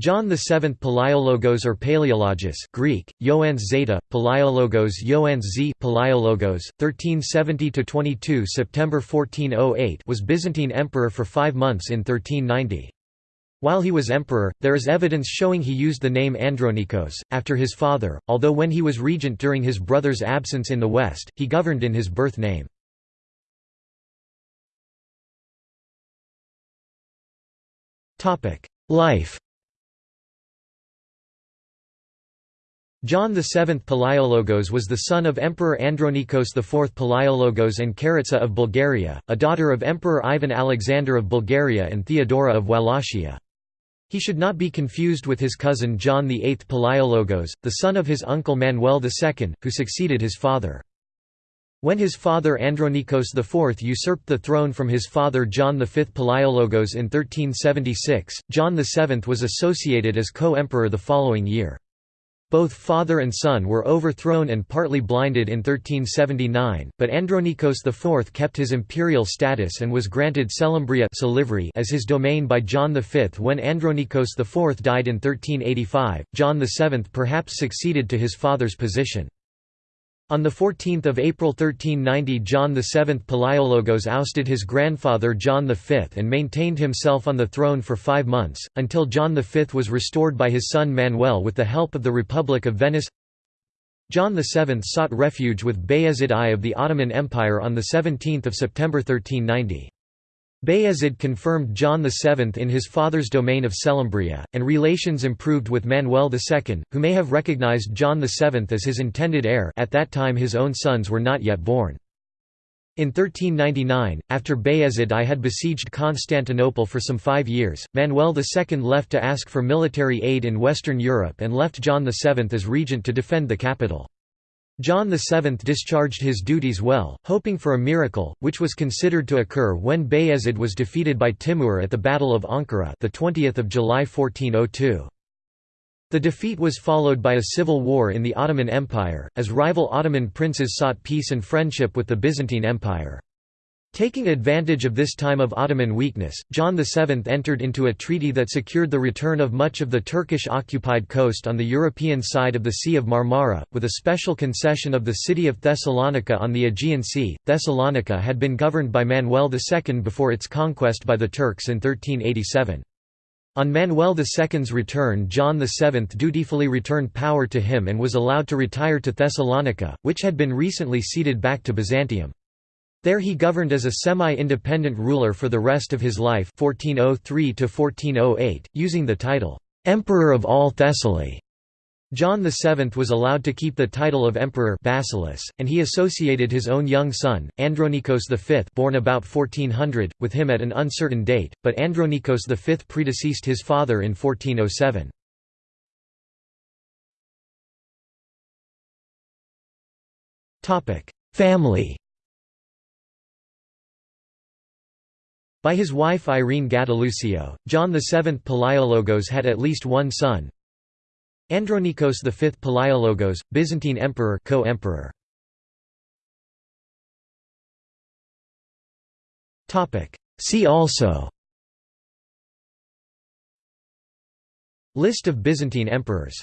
John VII Palaiologos or Paleologus Greek, Ioannes Zeta, Palaiologos Ioannes Z Palaiologos, 1370–22 September 1408 was Byzantine emperor for five months in 1390. While he was emperor, there is evidence showing he used the name Andronikos, after his father, although when he was regent during his brother's absence in the west, he governed in his birth name. Life John VII Palaiologos was the son of Emperor Andronikos IV Palaiologos and Charitza of Bulgaria, a daughter of Emperor Ivan Alexander of Bulgaria and Theodora of Wallachia. He should not be confused with his cousin John VIII Palaiologos, the son of his uncle Manuel II, who succeeded his father. When his father Andronikos IV usurped the throne from his father John V Palaiologos in 1376, John VII was associated as co-emperor the following year. Both father and son were overthrown and partly blinded in 1379, but Andronikos IV kept his imperial status and was granted Selymbria as his domain by John V. When Andronikos IV died in 1385, John VII perhaps succeeded to his father's position. On 14 April 1390 John VII Palaiologos ousted his grandfather John V and maintained himself on the throne for five months, until John V was restored by his son Manuel with the help of the Republic of Venice. John VII sought refuge with Bayezid I of the Ottoman Empire on 17 September 1390. Bayezid confirmed John VII in his father's domain of Selymbria, and relations improved with Manuel II, who may have recognized John VII as his intended heir at that time his own sons were not yet born. In 1399, after Bayezid I had besieged Constantinople for some five years, Manuel II left to ask for military aid in Western Europe and left John VII as regent to defend the capital. John VII discharged his duties well, hoping for a miracle, which was considered to occur when Bayezid was defeated by Timur at the Battle of Ankara the 20th of July 1402. The defeat was followed by a civil war in the Ottoman Empire, as rival Ottoman princes sought peace and friendship with the Byzantine Empire. Taking advantage of this time of Ottoman weakness, John VII entered into a treaty that secured the return of much of the Turkish-occupied coast on the European side of the Sea of Marmara, with a special concession of the city of Thessalonica on the Aegean Sea. Thessalonica had been governed by Manuel II before its conquest by the Turks in 1387. On Manuel II's return John VII dutifully returned power to him and was allowed to retire to Thessalonica, which had been recently ceded back to Byzantium. There he governed as a semi-independent ruler for the rest of his life 1403 using the title, "'Emperor of all Thessaly'". John VII was allowed to keep the title of emperor Basileus, and he associated his own young son, Andronikos V born about 1400, with him at an uncertain date, but Andronikos V predeceased his father in 1407. Family By his wife Irene Gattilusio, John VII Palaiologos had at least one son. Andronikos V Palaiologos, Byzantine emperor co-emperor. See also List of Byzantine emperors